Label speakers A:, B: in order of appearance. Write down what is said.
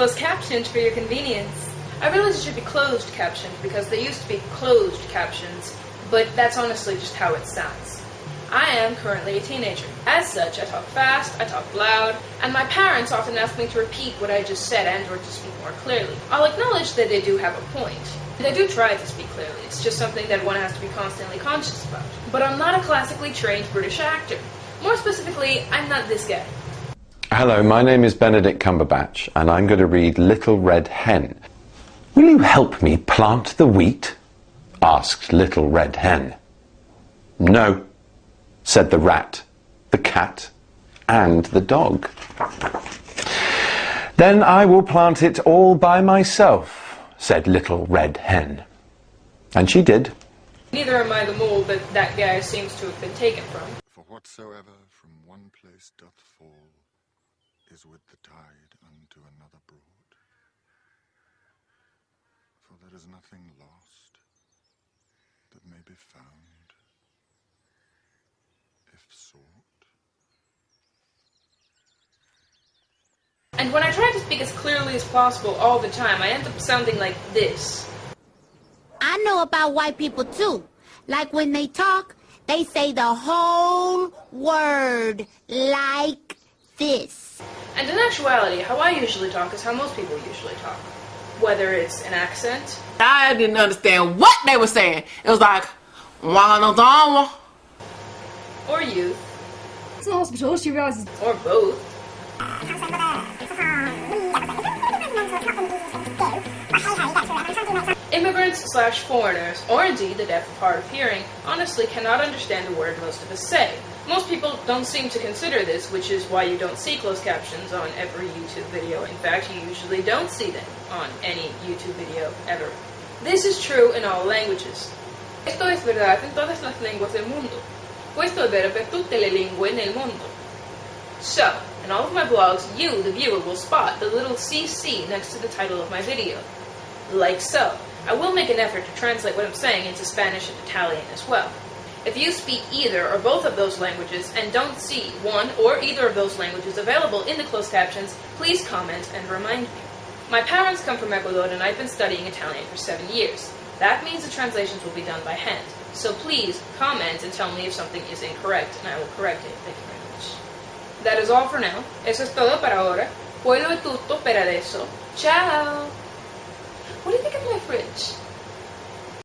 A: closed captioned for your convenience. I realize it should be closed captioned because they used to be closed captions, but that's honestly just how it sounds. I am currently a teenager. As such, I talk fast, I talk loud, and my parents often ask me to repeat what I just said and or to speak more clearly. I'll acknowledge that they do have a point. I do try to speak clearly, it's just something that one has to be constantly conscious about. But I'm not a classically trained British actor. More specifically, I'm not this guy.
B: Hello, my name is Benedict Cumberbatch, and I'm going to read Little Red Hen. Will you help me plant the wheat? asked Little Red Hen. No, said the rat, the cat, and the dog. Then I will plant it all by myself, said Little Red Hen. And she did.
A: Neither am I the mole that that guy seems to have been taken from.
C: For whatsoever from one place doth fall is with the tide unto another broad. For there is nothing lost that may be found if sought.
A: And when I try to speak as clearly as possible all the time, I end up sounding like this.
D: I know about white people too. Like when they talk, they say the whole word like this.
A: And in actuality, how I usually talk is how most people usually talk. Whether it's an accent,
E: I didn't understand what they were saying. It was like, "Wanadama."
A: or youth,
F: It's in the hospital. She realizes
A: or both. Immigrants slash foreigners, or indeed the deaf of hard of hearing, honestly cannot understand a word most of us say. Most people don't seem to consider this, which is why you don't see closed captions on every YouTube video. In fact, you usually don't see them on any YouTube video ever. This is true in all languages. Esto es verdad en todas las lenguas del mundo. Questo è vero per tutte le lingue nel mondo. So, in all of my blogs, you, the viewer, will spot the little CC next to the title of my video. Like so. I will make an effort to translate what I'm saying into Spanish and Italian as well. If you speak either or both of those languages and don't see one or either of those languages available in the closed captions, please comment and remind me. My parents come from Ecuador and I've been studying Italian for seven years. That means the translations will be done by hand. So please comment and tell me if something is incorrect and I will correct it. Thank you very much. That is all for now. Eso es todo para ahora. È tutto per adesso. Ciao! What do you think of my fridge?